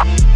Bye.